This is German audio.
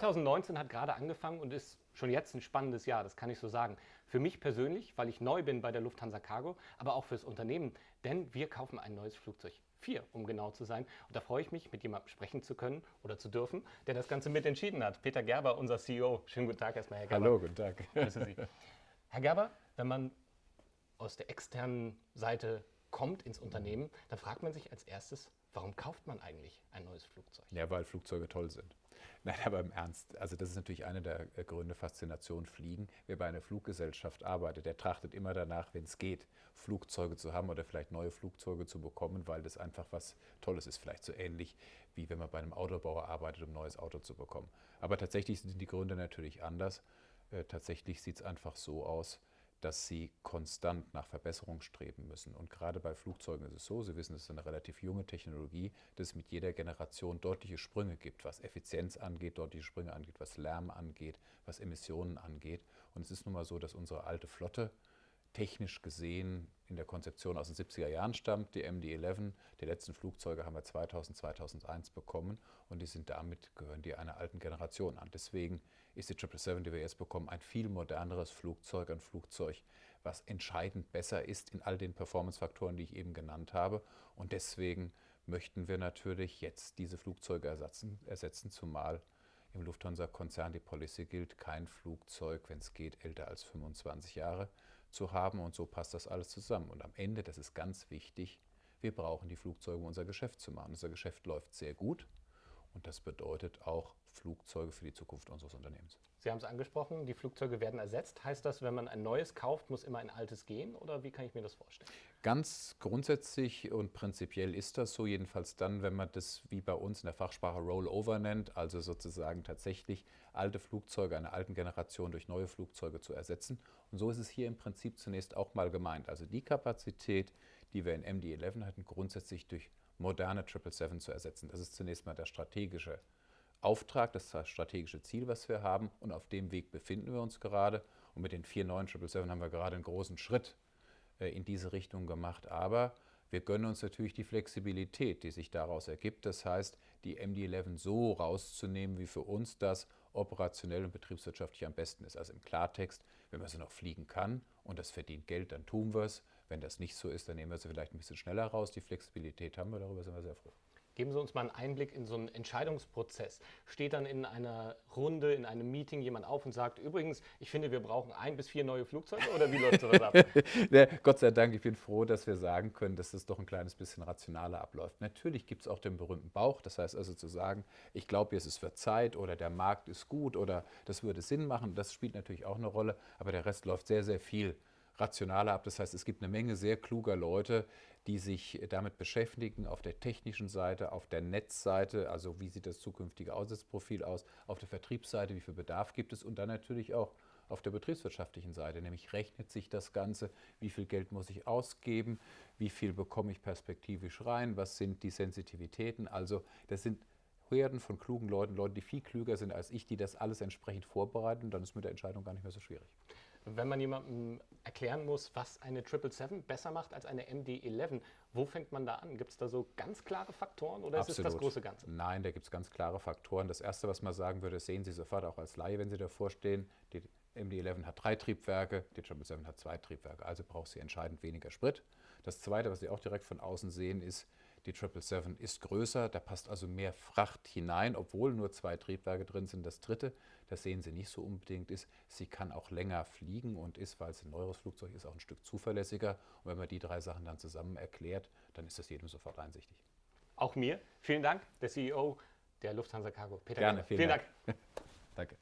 2019 hat gerade angefangen und ist schon jetzt ein spannendes Jahr, das kann ich so sagen. Für mich persönlich, weil ich neu bin bei der Lufthansa Cargo, aber auch fürs Unternehmen, denn wir kaufen ein neues Flugzeug. Vier, um genau zu sein. Und da freue ich mich, mit jemandem sprechen zu können oder zu dürfen, der das Ganze mitentschieden hat. Peter Gerber, unser CEO. Schönen guten Tag erstmal, Herr Gerber. Hallo, guten Tag. Grüße Sie. Herr Gerber, wenn man aus der externen Seite kommt ins Unternehmen, dann fragt man sich als erstes, warum kauft man eigentlich ein neues Flugzeug? Ja, weil Flugzeuge toll sind. Nein, aber im Ernst, also das ist natürlich eine der äh, Gründe Faszination Fliegen. Wer bei einer Fluggesellschaft arbeitet, der trachtet immer danach, wenn es geht, Flugzeuge zu haben oder vielleicht neue Flugzeuge zu bekommen, weil das einfach was Tolles ist. Vielleicht so ähnlich wie wenn man bei einem Autobauer arbeitet, um ein neues Auto zu bekommen. Aber tatsächlich sind die Gründe natürlich anders. Äh, tatsächlich sieht es einfach so aus, dass sie konstant nach Verbesserung streben müssen. Und gerade bei Flugzeugen ist es so, Sie wissen, es ist eine relativ junge Technologie, dass es mit jeder Generation deutliche Sprünge gibt, was Effizienz angeht, deutliche Sprünge angeht, was Lärm angeht, was Emissionen angeht. Und es ist nun mal so, dass unsere alte Flotte technisch gesehen in der Konzeption aus den 70er Jahren stammt. Die MD-11, die letzten Flugzeuge haben wir 2000, 2001 bekommen und die sind damit, gehören die einer alten Generation an. Deswegen ist die 777, die wir jetzt bekommen, ein viel moderneres Flugzeug, ein Flugzeug, was entscheidend besser ist in all den Performance-Faktoren, die ich eben genannt habe. Und deswegen möchten wir natürlich jetzt diese Flugzeuge ersetzen, ersetzen zumal im Lufthansa-Konzern die Policy gilt, kein Flugzeug, wenn es geht, älter als 25 Jahre zu haben. Und so passt das alles zusammen. Und am Ende, das ist ganz wichtig, wir brauchen die Flugzeuge, um unser Geschäft zu machen. Unser Geschäft läuft sehr gut. Und das bedeutet auch Flugzeuge für die Zukunft unseres Unternehmens. Sie haben es angesprochen, die Flugzeuge werden ersetzt. Heißt das, wenn man ein neues kauft, muss immer ein altes gehen? Oder wie kann ich mir das vorstellen? Ganz grundsätzlich und prinzipiell ist das so, jedenfalls dann, wenn man das wie bei uns in der Fachsprache Rollover nennt, also sozusagen tatsächlich alte Flugzeuge einer alten Generation durch neue Flugzeuge zu ersetzen. Und so ist es hier im Prinzip zunächst auch mal gemeint. Also die Kapazität, die wir in MD-11 hatten, grundsätzlich durch moderne 777 zu ersetzen. Das ist zunächst mal der strategische Auftrag, das strategische Ziel, was wir haben. Und auf dem Weg befinden wir uns gerade. Und mit den vier neuen 777 haben wir gerade einen großen Schritt äh, in diese Richtung gemacht. Aber wir gönnen uns natürlich die Flexibilität, die sich daraus ergibt. Das heißt, die MD-11 so rauszunehmen, wie für uns das operationell und betriebswirtschaftlich am besten ist. Also im Klartext, wenn man sie noch fliegen kann und das verdient Geld, dann tun wir es. Wenn das nicht so ist, dann nehmen wir sie vielleicht ein bisschen schneller raus. Die Flexibilität haben wir, darüber sind wir sehr froh. Geben Sie uns mal einen Einblick in so einen Entscheidungsprozess. Steht dann in einer Runde, in einem Meeting jemand auf und sagt, übrigens, ich finde, wir brauchen ein bis vier neue Flugzeuge oder wie läuft das ab? ja, Gott sei Dank, ich bin froh, dass wir sagen können, dass das doch ein kleines bisschen rationaler abläuft. Natürlich gibt es auch den berühmten Bauch, das heißt also zu sagen, ich glaube, jetzt ist es für Zeit oder der Markt ist gut oder das würde Sinn machen, das spielt natürlich auch eine Rolle, aber der Rest läuft sehr, sehr viel rationaler ab. Das heißt, es gibt eine Menge sehr kluger Leute, die sich damit beschäftigen, auf der technischen Seite, auf der Netzseite, also wie sieht das zukünftige Aussatzprofil aus, auf der Vertriebsseite, wie viel Bedarf gibt es und dann natürlich auch auf der betriebswirtschaftlichen Seite, nämlich rechnet sich das Ganze, wie viel Geld muss ich ausgeben, wie viel bekomme ich perspektivisch rein, was sind die Sensitivitäten, also das sind Herden von klugen Leuten, Leute, die viel klüger sind als ich, die das alles entsprechend vorbereiten, dann ist mit der Entscheidung gar nicht mehr so schwierig. Wenn man jemandem erklären muss, was eine 777 besser macht als eine MD-11, wo fängt man da an? Gibt es da so ganz klare Faktoren oder Absolut. ist es das große Ganze? Nein, da gibt es ganz klare Faktoren. Das Erste, was man sagen würde, sehen Sie sofort auch als Laie, wenn Sie davor stehen, die MD-11 hat drei Triebwerke, die 777 hat zwei Triebwerke, also braucht sie entscheidend weniger Sprit. Das Zweite, was Sie auch direkt von außen sehen, ist, die 777 ist größer, da passt also mehr Fracht hinein, obwohl nur zwei Triebwerke drin sind. Das dritte, das sehen Sie nicht so unbedingt, ist, sie kann auch länger fliegen und ist, weil es ein neues Flugzeug ist, auch ein Stück zuverlässiger. Und wenn man die drei Sachen dann zusammen erklärt, dann ist das jedem sofort einsichtig. Auch mir. Vielen Dank, der CEO der Lufthansa Cargo, Peter Gerne, vielen, vielen Dank. Dank. Danke.